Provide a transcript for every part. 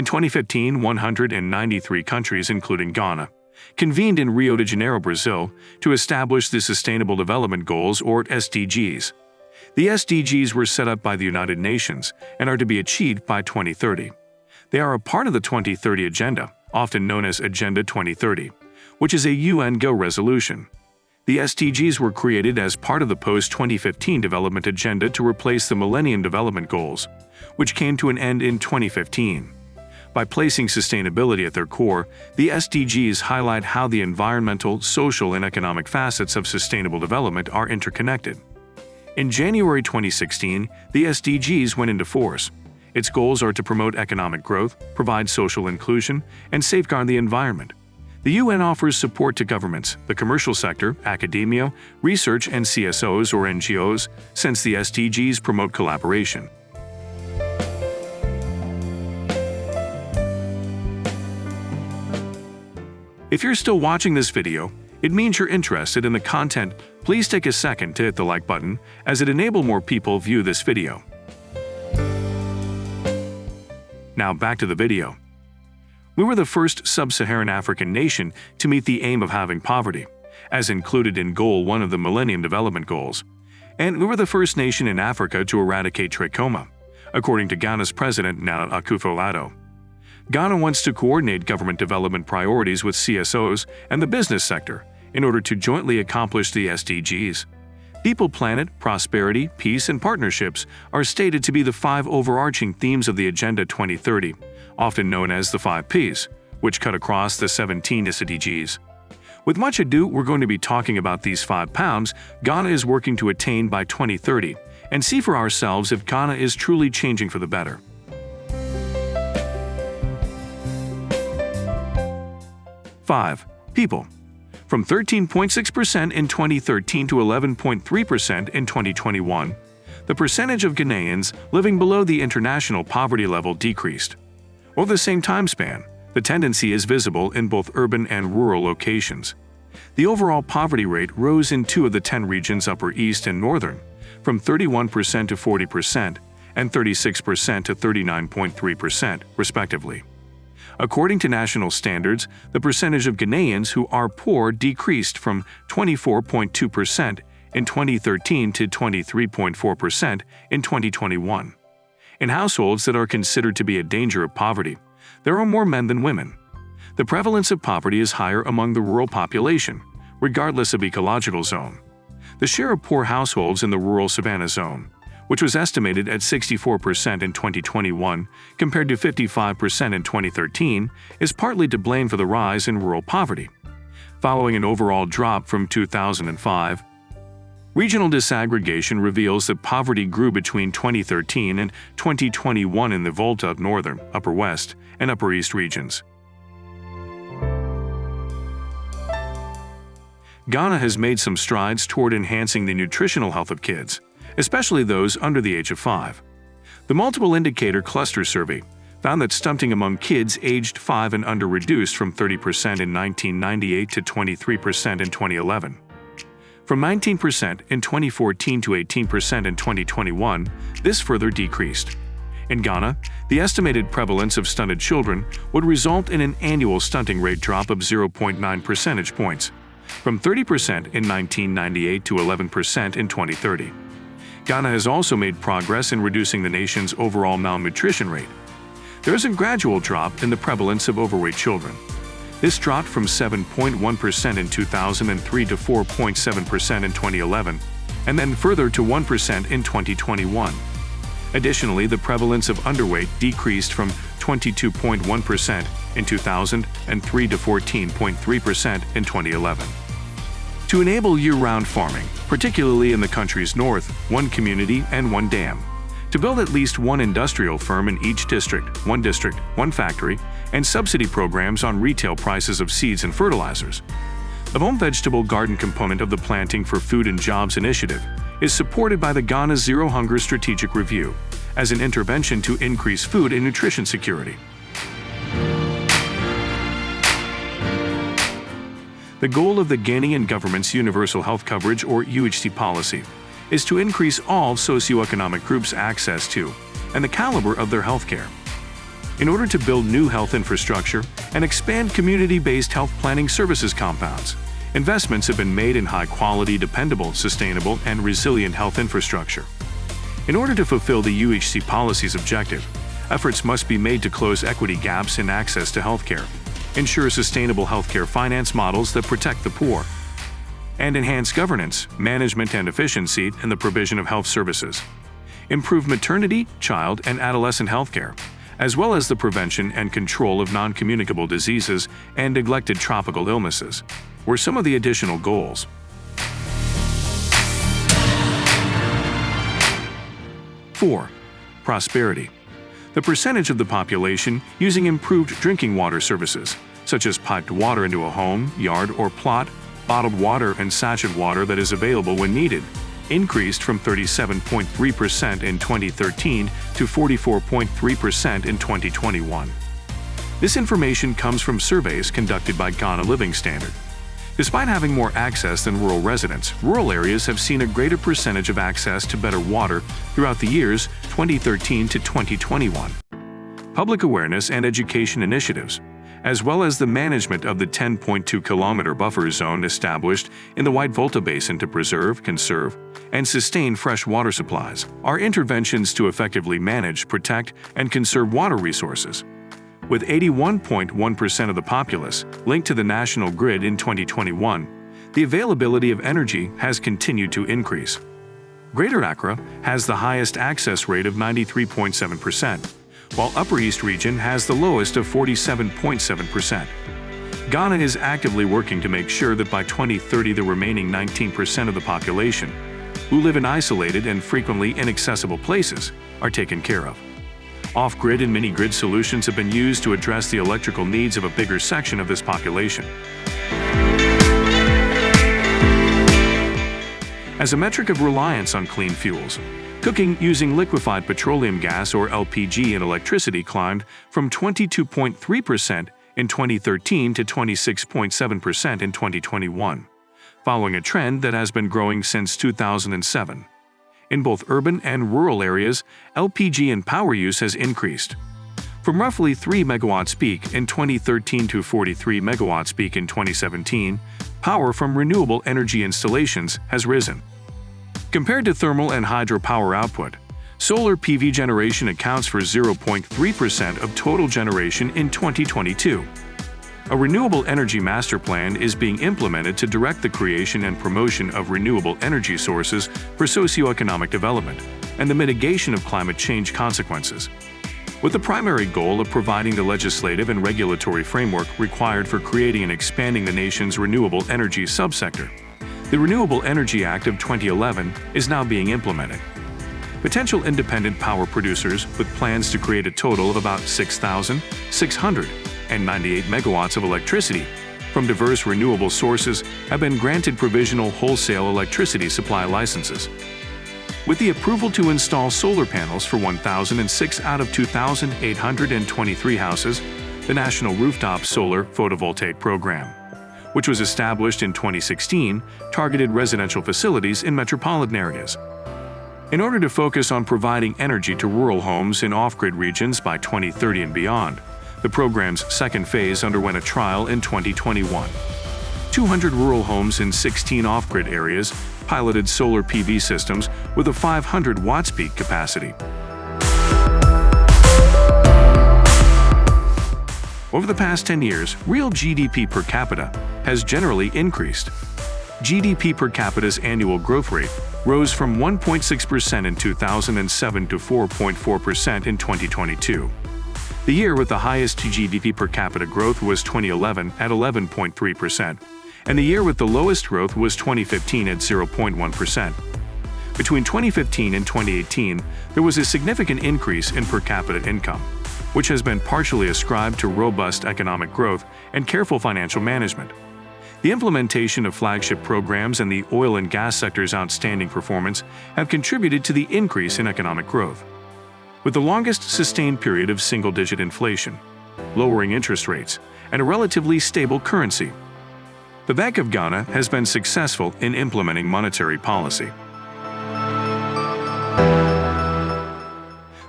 In 2015, 193 countries, including Ghana, convened in Rio de Janeiro, Brazil, to establish the Sustainable Development Goals, or SDGs. The SDGs were set up by the United Nations and are to be achieved by 2030. They are a part of the 2030 Agenda, often known as Agenda 2030, which is a UNGA resolution. The SDGs were created as part of the post-2015 development agenda to replace the Millennium Development Goals, which came to an end in 2015. By placing sustainability at their core, the SDGs highlight how the environmental, social, and economic facets of sustainable development are interconnected. In January 2016, the SDGs went into force. Its goals are to promote economic growth, provide social inclusion, and safeguard the environment. The UN offers support to governments, the commercial sector, academia, research, and CSOs or NGOs, since the SDGs promote collaboration. If you're still watching this video, it means you're interested in the content. Please take a second to hit the like button, as it enable more people view this video. Now back to the video. We were the first sub-Saharan African nation to meet the aim of having poverty, as included in Goal 1 of the Millennium Development Goals. And we were the first nation in Africa to eradicate trachoma, according to Ghana's president Nana Akufo-Addo. Ghana wants to coordinate government development priorities with CSOs and the business sector in order to jointly accomplish the SDGs. People, planet, prosperity, peace, and partnerships are stated to be the five overarching themes of the Agenda 2030, often known as the 5 Ps, which cut across the 17 SDGs. With much ado, we're going to be talking about these five pounds Ghana is working to attain by 2030 and see for ourselves if Ghana is truly changing for the better. 5. People From 13.6% in 2013 to 11.3% in 2021, the percentage of Ghanaians living below the international poverty level decreased. Over the same time span, the tendency is visible in both urban and rural locations. The overall poverty rate rose in two of the 10 regions Upper East and Northern, from 31% to 40% and 36% to 39.3%, respectively. According to national standards, the percentage of Ghanaians who are poor decreased from 24.2% in 2013 to 23.4% in 2021. In households that are considered to be a danger of poverty, there are more men than women. The prevalence of poverty is higher among the rural population, regardless of ecological zone. The share of poor households in the rural savannah zone which was estimated at 64% in 2021 compared to 55% in 2013, is partly to blame for the rise in rural poverty. Following an overall drop from 2005, Regional disaggregation reveals that poverty grew between 2013 and 2021 in the Volta Northern, Upper West, and Upper East regions. Ghana has made some strides toward enhancing the nutritional health of kids especially those under the age of 5. The Multiple Indicator Cluster Survey found that stunting among kids aged 5 and under reduced from 30% in 1998 to 23% in 2011. From 19% in 2014 to 18% in 2021, this further decreased. In Ghana, the estimated prevalence of stunted children would result in an annual stunting rate drop of 0.9 percentage points, from 30% in 1998 to 11% in 2030. Ghana has also made progress in reducing the nation's overall malnutrition rate. There is a gradual drop in the prevalence of overweight children. This dropped from 7.1% in 2003 to 4.7% in 2011, and then further to 1% in 2021. Additionally, the prevalence of underweight decreased from 22.1% in 2003 to 14.3% in 2011. To enable year-round farming, particularly in the country's north, one community and one dam. To build at least one industrial firm in each district, one district, one factory, and subsidy programs on retail prices of seeds and fertilizers. The home vegetable garden component of the Planting for Food and Jobs initiative is supported by the Ghana Zero Hunger Strategic Review as an intervention to increase food and nutrition security. The goal of the Ghanaian government's Universal Health Coverage or UHC policy is to increase all socioeconomic groups' access to and the caliber of their health care. in order to build new health infrastructure and expand community-based health planning services compounds. Investments have been made in high-quality, dependable, sustainable, and resilient health infrastructure. In order to fulfill the UHC policy's objective, efforts must be made to close equity gaps in access to healthcare, ensure sustainable healthcare finance models that protect the poor, and enhance governance, management, and efficiency in the provision of health services, improve maternity, child, and adolescent healthcare, as well as the prevention and control of non-communicable diseases and neglected tropical illnesses, were some of the additional goals. Four, prosperity. The percentage of the population using improved drinking water services, such as piped water into a home, yard, or plot, bottled water and sachet water that is available when needed, increased from 37.3% in 2013 to 44.3% in 2021. This information comes from surveys conducted by Ghana Living Standard. Despite having more access than rural residents, rural areas have seen a greater percentage of access to better water throughout the years 2013 to 2021. Public awareness and education initiatives, as well as the management of the 10.2 kilometer buffer zone established in the White Volta Basin to preserve, conserve, and sustain fresh water supplies, are interventions to effectively manage, protect, and conserve water resources with 81.1% of the populace linked to the national grid in 2021, the availability of energy has continued to increase. Greater Accra has the highest access rate of 93.7%, while Upper East Region has the lowest of 47.7%. Ghana is actively working to make sure that by 2030 the remaining 19% of the population, who live in isolated and frequently inaccessible places, are taken care of. Off-grid and mini-grid solutions have been used to address the electrical needs of a bigger section of this population. As a metric of reliance on clean fuels, cooking using liquefied petroleum gas or LPG and electricity climbed from 22.3% in 2013 to 26.7% in 2021, following a trend that has been growing since 2007. In both urban and rural areas, LPG and power use has increased. From roughly 3 megawatts peak in 2013 to 43 megawatts peak in 2017, power from renewable energy installations has risen. Compared to thermal and hydropower output, solar PV generation accounts for 0.3% of total generation in 2022. A renewable energy master plan is being implemented to direct the creation and promotion of renewable energy sources for socioeconomic development and the mitigation of climate change consequences. With the primary goal of providing the legislative and regulatory framework required for creating and expanding the nation's renewable energy subsector, the Renewable Energy Act of 2011 is now being implemented. Potential independent power producers with plans to create a total of about 6,600 and 98 megawatts of electricity from diverse renewable sources have been granted provisional wholesale electricity supply licenses. With the approval to install solar panels for 1,006 out of 2,823 houses, the National Rooftop Solar Photovoltaic Program, which was established in 2016, targeted residential facilities in metropolitan areas. In order to focus on providing energy to rural homes in off-grid regions by 2030 and beyond, the program's second phase underwent a trial in 2021. 200 rural homes in 16 off-grid areas piloted solar PV systems with a 500 watts peak capacity. Over the past 10 years, real GDP per capita has generally increased. GDP per capita's annual growth rate rose from 1.6% in 2007 to 4.4% in 2022. The year with the highest GDP per capita growth was 2011 at 11.3%, and the year with the lowest growth was 2015 at 0.1%. Between 2015 and 2018, there was a significant increase in per capita income, which has been partially ascribed to robust economic growth and careful financial management. The implementation of flagship programs and the oil and gas sector's outstanding performance have contributed to the increase in economic growth with the longest sustained period of single-digit inflation, lowering interest rates, and a relatively stable currency. The Bank of Ghana has been successful in implementing monetary policy.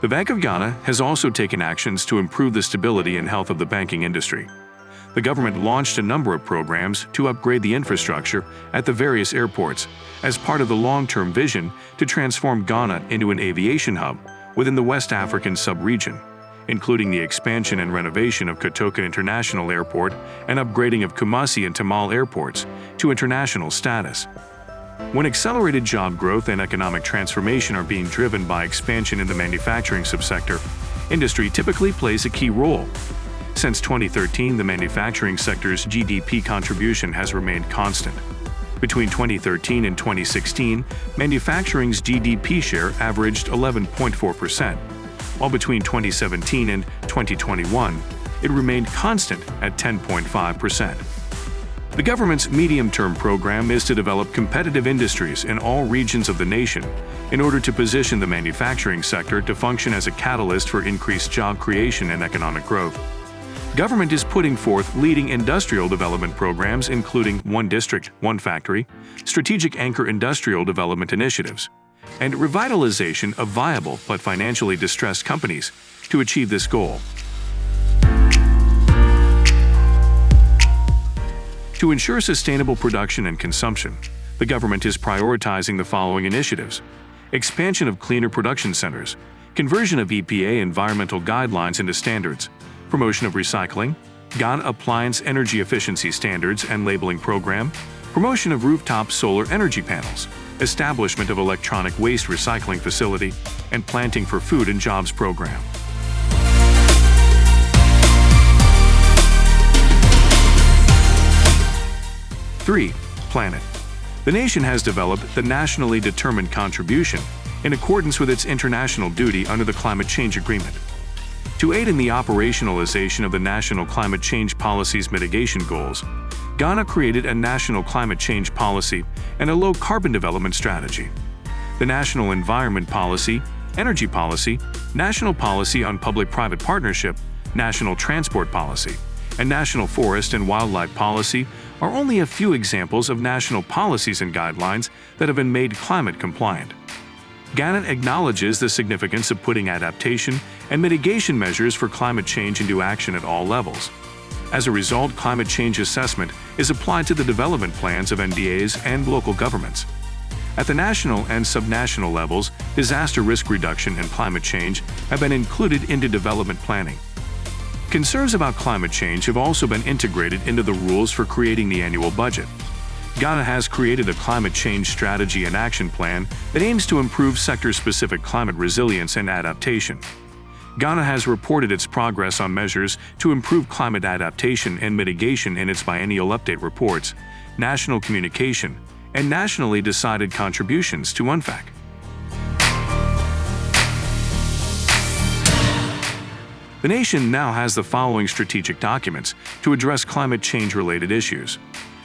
The Bank of Ghana has also taken actions to improve the stability and health of the banking industry. The government launched a number of programs to upgrade the infrastructure at the various airports as part of the long-term vision to transform Ghana into an aviation hub within the West African sub-region, including the expansion and renovation of Kotoka International Airport and upgrading of Kumasi and Tamale airports to international status. When accelerated job growth and economic transformation are being driven by expansion in the manufacturing subsector, industry typically plays a key role. Since 2013, the manufacturing sector's GDP contribution has remained constant. Between 2013 and 2016, manufacturing's GDP share averaged 11.4%, while between 2017 and 2021, it remained constant at 10.5%. The government's medium-term program is to develop competitive industries in all regions of the nation in order to position the manufacturing sector to function as a catalyst for increased job creation and economic growth. Government is putting forth leading industrial development programs including One District, One Factory, Strategic Anchor Industrial Development Initiatives, and revitalization of viable but financially distressed companies to achieve this goal. To ensure sustainable production and consumption, the government is prioritizing the following initiatives. Expansion of cleaner production centers, conversion of EPA environmental guidelines into standards, promotion of recycling, Ghana Appliance Energy Efficiency Standards and Labeling Program, promotion of rooftop solar energy panels, establishment of electronic waste recycling facility, and Planting for Food and Jobs Program. 3. Planet. The nation has developed the Nationally Determined Contribution in accordance with its international duty under the Climate Change Agreement. To aid in the operationalization of the National Climate Change Policy's mitigation goals, Ghana created a National Climate Change Policy and a Low-Carbon Development Strategy. The National Environment Policy, Energy Policy, National Policy on Public-Private Partnership, National Transport Policy, and National Forest and Wildlife Policy are only a few examples of national policies and guidelines that have been made climate compliant. Ghana acknowledges the significance of putting adaptation and mitigation measures for climate change into action at all levels. As a result, climate change assessment is applied to the development plans of MDAs and local governments. At the national and subnational levels, disaster risk reduction and climate change have been included into development planning. Concerns about climate change have also been integrated into the rules for creating the annual budget. Ghana has created a climate change strategy and action plan that aims to improve sector-specific climate resilience and adaptation. Ghana has reported its progress on measures to improve climate adaptation and mitigation in its biennial update reports, national communication, and nationally decided contributions to UNFCCC. The nation now has the following strategic documents to address climate change-related issues.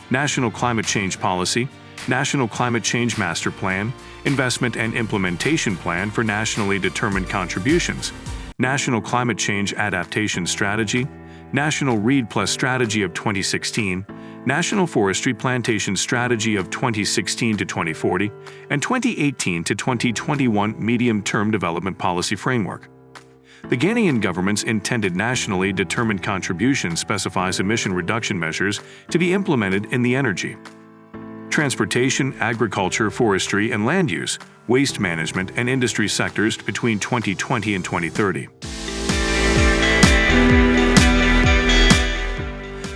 National Climate Change Policy, National Climate Change Master Plan, Investment and Implementation Plan for Nationally Determined Contributions, National Climate Change Adaptation Strategy, National REDD Plus Strategy of 2016, National Forestry Plantation Strategy of 2016 to 2040, and 2018 to 2021 Medium-Term Development Policy Framework. The Ghanaian government's intended nationally determined contribution specifies emission reduction measures to be implemented in the energy, transportation, agriculture, forestry, and land use, waste management, and industry sectors between 2020 and 2030.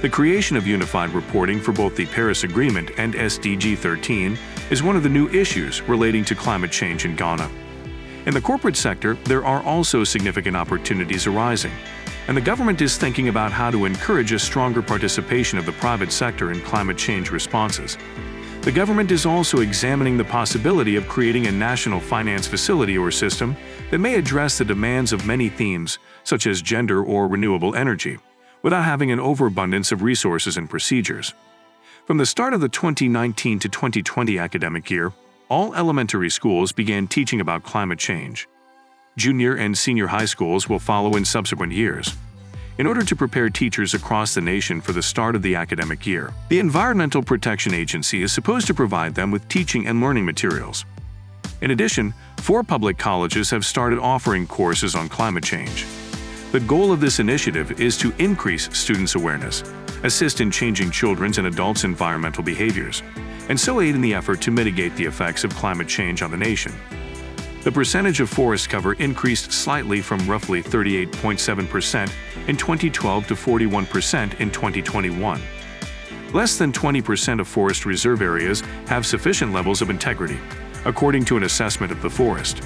The creation of unified reporting for both the Paris Agreement and SDG 13 is one of the new issues relating to climate change in Ghana. In the corporate sector, there are also significant opportunities arising, and the government is thinking about how to encourage a stronger participation of the private sector in climate change responses. The government is also examining the possibility of creating a national finance facility or system that may address the demands of many themes, such as gender or renewable energy, without having an overabundance of resources and procedures. From the start of the 2019 to 2020 academic year, all elementary schools began teaching about climate change. Junior and senior high schools will follow in subsequent years. In order to prepare teachers across the nation for the start of the academic year, the Environmental Protection Agency is supposed to provide them with teaching and learning materials. In addition, four public colleges have started offering courses on climate change. The goal of this initiative is to increase students' awareness, assist in changing children's and adults' environmental behaviors, and so aid in the effort to mitigate the effects of climate change on the nation. The percentage of forest cover increased slightly from roughly 38.7% in 2012 to 41% in 2021. Less than 20% of forest reserve areas have sufficient levels of integrity, according to an assessment of the forest.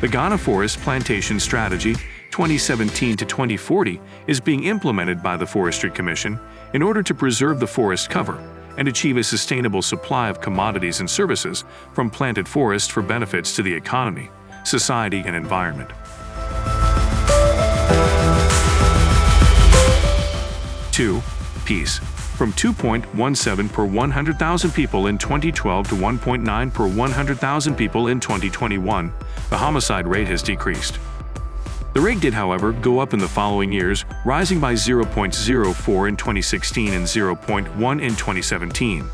The Ghana Forest Plantation Strategy 2017 to 2040 is being implemented by the Forestry Commission in order to preserve the forest cover and achieve a sustainable supply of commodities and services from planted forests for benefits to the economy, society, and environment. Two, peace. From 2.17 per 100,000 people in 2012 to 1.9 per 100,000 people in 2021, the homicide rate has decreased. The rate did, however, go up in the following years, rising by 0.04 in 2016 and 0.1 in 2017.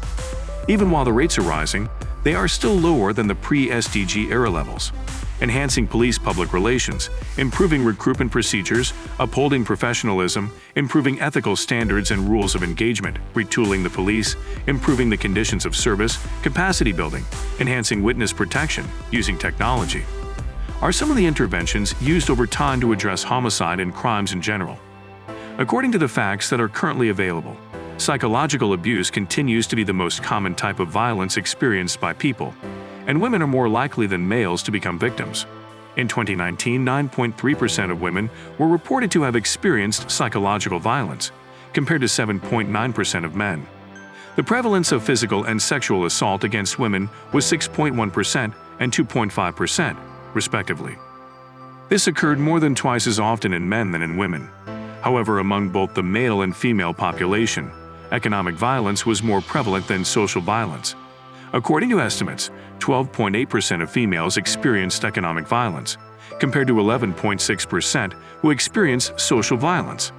Even while the rates are rising, they are still lower than the pre-SDG era levels. Enhancing police public relations, improving recruitment procedures, upholding professionalism, improving ethical standards and rules of engagement, retooling the police, improving the conditions of service, capacity building, enhancing witness protection, using technology are some of the interventions used over time to address homicide and crimes in general. According to the facts that are currently available, psychological abuse continues to be the most common type of violence experienced by people, and women are more likely than males to become victims. In 2019, 9.3% of women were reported to have experienced psychological violence, compared to 7.9% of men. The prevalence of physical and sexual assault against women was 6.1% and 2.5%, respectively. This occurred more than twice as often in men than in women. However, among both the male and female population, economic violence was more prevalent than social violence. According to estimates, 12.8% of females experienced economic violence, compared to 11.6% who experienced social violence.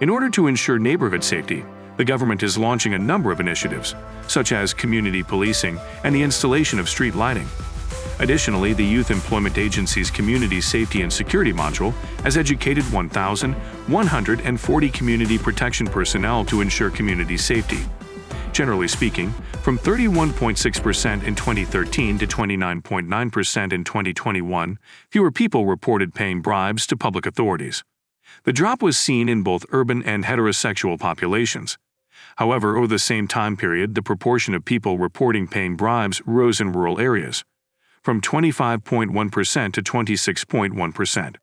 In order to ensure neighborhood safety, the government is launching a number of initiatives, such as community policing and the installation of street lighting. Additionally, the Youth Employment Agency's Community Safety and Security module has educated 1,140 community protection personnel to ensure community safety. Generally speaking, from 31.6% in 2013 to 29.9% in 2021, fewer people reported paying bribes to public authorities. The drop was seen in both urban and heterosexual populations. However, over the same time period, the proportion of people reporting paying bribes rose in rural areas from 25.1% to 26.1%.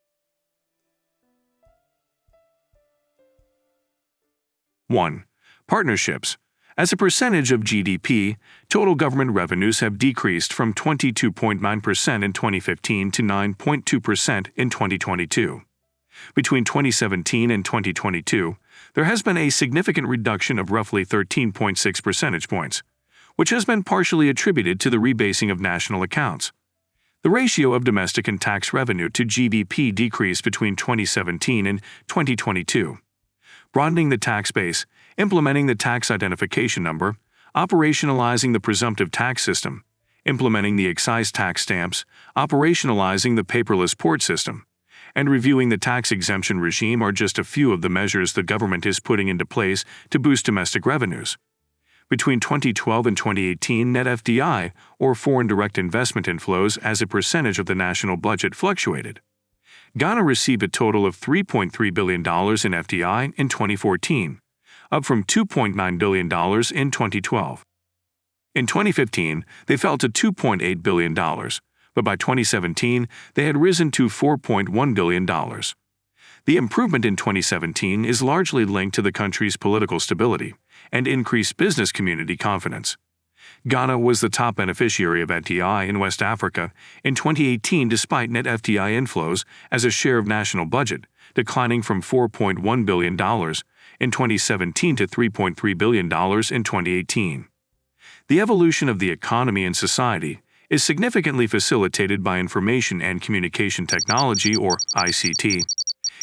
1. Partnerships. As a percentage of GDP, total government revenues have decreased from 22.9% in 2015 to 9.2% in 2022. Between 2017 and 2022, there has been a significant reduction of roughly 13.6 percentage points which has been partially attributed to the rebasing of national accounts. The ratio of domestic and tax revenue to GDP decreased between 2017 and 2022. Broadening the tax base, implementing the tax identification number, operationalizing the presumptive tax system, implementing the excise tax stamps, operationalizing the paperless port system, and reviewing the tax exemption regime are just a few of the measures the government is putting into place to boost domestic revenues. Between 2012 and 2018, net FDI, or foreign direct investment inflows as a percentage of the national budget, fluctuated. Ghana received a total of $3.3 billion in FDI in 2014, up from $2.9 billion in 2012. In 2015, they fell to $2.8 billion, but by 2017, they had risen to $4.1 billion. The improvement in 2017 is largely linked to the country's political stability and increased business community confidence. Ghana was the top beneficiary of FDI in West Africa in 2018 despite net FDI inflows as a share of national budget, declining from $4.1 billion in 2017 to $3.3 billion in 2018. The evolution of the economy and society is significantly facilitated by information and communication technology or ICT.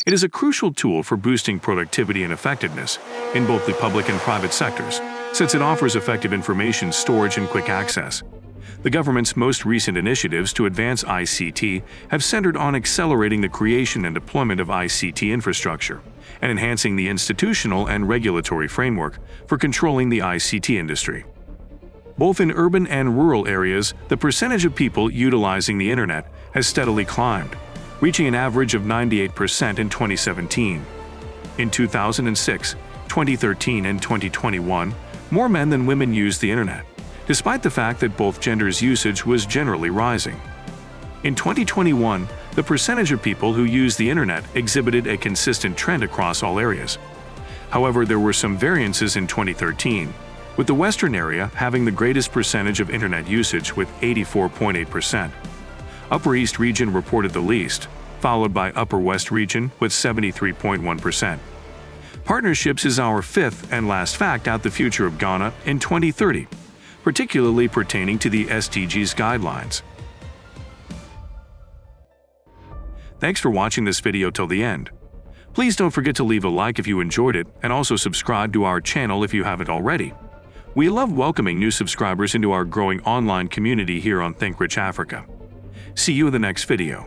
It is a crucial tool for boosting productivity and effectiveness in both the public and private sectors, since it offers effective information storage and quick access. The government's most recent initiatives to advance ICT have centered on accelerating the creation and deployment of ICT infrastructure and enhancing the institutional and regulatory framework for controlling the ICT industry. Both in urban and rural areas, the percentage of people utilizing the internet has steadily climbed, reaching an average of 98% in 2017. In 2006, 2013, and 2021, more men than women used the internet, despite the fact that both genders' usage was generally rising. In 2021, the percentage of people who use the internet exhibited a consistent trend across all areas. However, there were some variances in 2013, with the western area having the greatest percentage of internet usage with 84.8%. Upper East region reported the least, followed by Upper West region with 73.1%. Partnerships is our fifth and last fact out the future of Ghana in 2030, particularly pertaining to the SDGs guidelines. Thanks for watching this video till the end. Please don't forget to leave a like if you enjoyed it and also subscribe to our channel if you haven't already. We love welcoming new subscribers into our growing online community here on Think Rich Africa. See you in the next video.